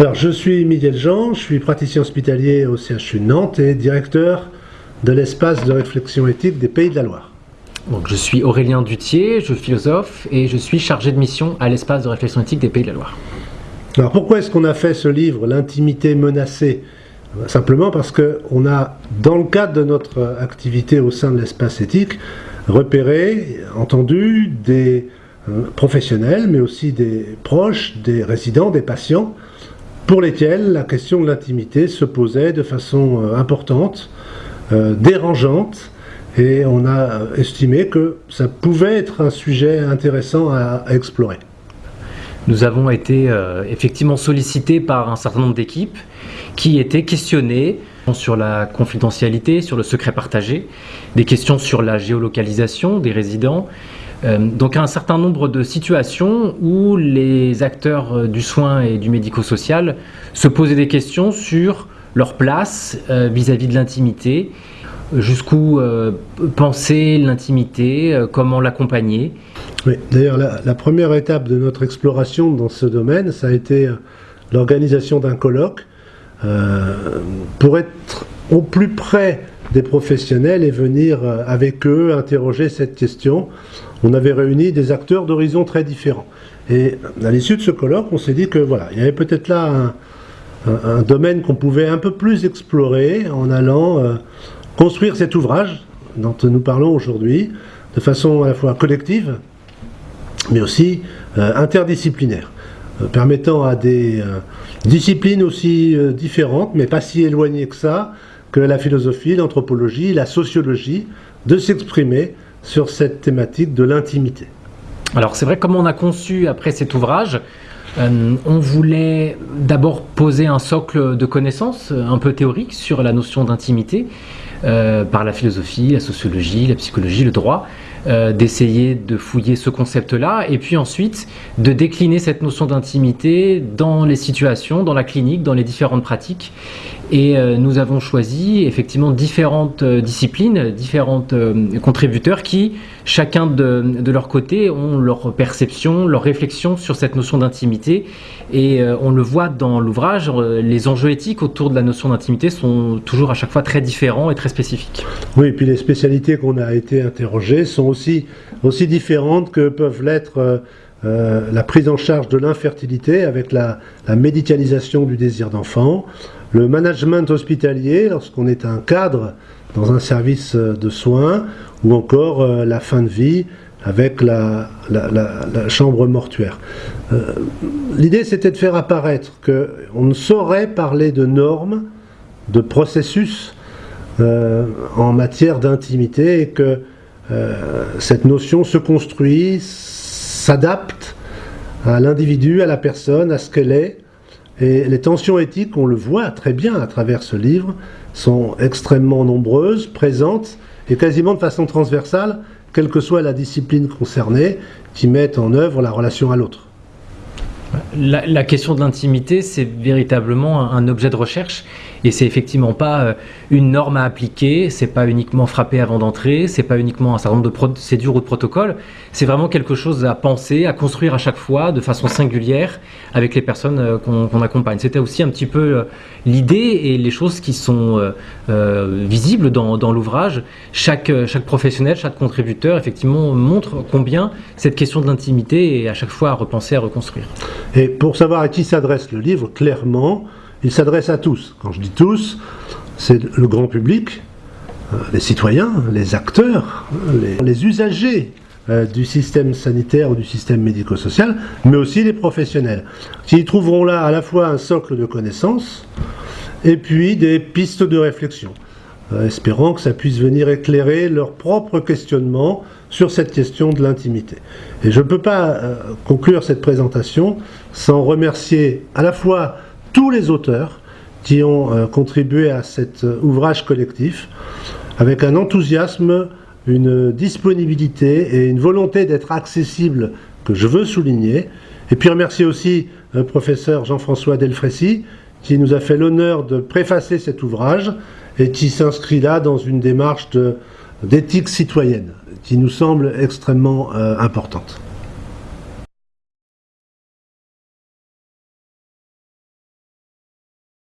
Alors, je suis Miguel Jean, je suis praticien hospitalier au CHU de Nantes et directeur de l'espace de réflexion éthique des Pays de la Loire. Donc, je suis Aurélien Dutier, je suis philosophe et je suis chargé de mission à l'espace de réflexion éthique des Pays de la Loire. Alors, pourquoi est-ce qu'on a fait ce livre, L'intimité menacée? Simplement parce qu'on a, dans le cadre de notre activité au sein de l'espace éthique, repéré, entendu des euh, professionnels, mais aussi des proches, des résidents, des patients, pour lesquels la question de l'intimité se posait de façon euh, importante, euh, dérangeante, et on a estimé que ça pouvait être un sujet intéressant à, explorer. Nous avons été euh, effectivement sollicités par un certain nombre d'équipes qui étaient questionnées sur la confidentialité, sur le secret partagé, des questions sur la géolocalisation des résidents, euh, donc un certain nombre de situations où les acteurs euh, du soin et du médico-social se posaient des questions sur leur place euh, vis-à-vis de l'intimité, jusqu'où penser l'intimité, comment l'accompagner. Oui, d'ailleurs la, première étape de notre exploration dans ce domaine, ça a été l'organisation d'un colloque pour être au plus près des professionnels et venir avec eux interroger cette question on avait réuni des acteurs d'horizons très différents. Et à l'issue de ce colloque, on s'est dit que voilà, il y avait peut-être là un, domaine qu'on pouvait un peu plus explorer en allant euh, construire cet ouvrage dont nous parlons aujourd'hui, de façon à la fois collective, mais aussi euh, interdisciplinaire, euh, permettant à des disciplines aussi différentes, mais pas si éloignées que ça, que la philosophie, l'anthropologie, la sociologie, de s'exprimer sur cette thématique de l'intimité. Alors c'est vrai, comme on a conçu après cet ouvrage, euh, on voulait d'abord poser un socle de connaissances euh, un peu théorique sur la notion d'intimité euh, par la philosophie, la sociologie, la psychologie, le droit, d'essayer de fouiller ce concept-là et puis ensuite de décliner cette notion d'intimité dans les situations, dans la clinique, dans les différentes pratiques et euh, nous avons choisi effectivement différentes euh, disciplines, différents euh, contributeurs qui, chacun de, leur côté, ont leur perception, leur réflexion sur cette notion d'intimité. Et on le voit dans l'ouvrage, les enjeux éthiques autour de la notion d'intimité sont toujours à chaque fois très différents et très spécifiques. Oui, et puis les spécialités qu'on a été interrogées sont aussi, aussi différentes que peuvent l'être... la prise en charge de l'infertilité avec la, la médicalisation du désir d'enfant, le management hospitalier, lorsqu'on est un cadre dans un service de soins, ou encore euh, la fin de vie avec la, chambre mortuaire. Euh, l'idée, c'était de faire apparaître qu'on ne saurait parler de normes, de processus euh, en matière d'intimité et que cette notion se construit, s'adapte à l'individu, à la personne, à ce qu'elle est, et les tensions éthiques, on le voit très bien à travers ce livre, sont extrêmement nombreuses, présentes, et quasiment de façon transversale, quelle que soit la discipline concernée, qui mettent en œuvre la relation à l'autre. La, question de l'intimité, c'est véritablement un, objet de recherche et c'est effectivement pas euh, une norme à appliquer, c'est pas uniquement frapper avant d'entrer, c'est pas uniquement un certain nombre de procédures ou de protocoles, c'est vraiment quelque chose à penser, à construire à chaque fois de façon singulière avec les personnes euh, qu'on accompagne. C'était aussi un petit peu euh, l'idée et les choses qui sont visibles dans, l'ouvrage. Chaque, chaque professionnel, chaque contributeur, effectivement, montre combien cette question de l'intimité est à chaque fois à repenser, à reconstruire. Et pour savoir à qui s'adresse le livre, clairement, il s'adresse à tous. Quand je dis tous, c'est le grand public, euh, les citoyens, les acteurs, les, usagers euh, du système sanitaire ou du système médico-social, mais aussi les professionnels, qui trouveront là à la fois un socle de connaissances et puis des pistes de réflexion, espérant que ça puisse venir éclairer leur propre questionnement sur cette question de l'intimité. Et je ne peux pas conclure cette présentation sans remercier à la fois tous les auteurs qui ont euh, contribué à cet euh, ouvrage collectif, avec un enthousiasme, une disponibilité et une volonté d'être accessible que je veux souligner. Et puis remercier aussi le euh, professeur Jean-François Delfrécy, qui nous a fait l'honneur de préfacer cet ouvrage et qui s'inscrit là dans une démarche d'éthique citoyenne, qui nous semble extrêmement importante.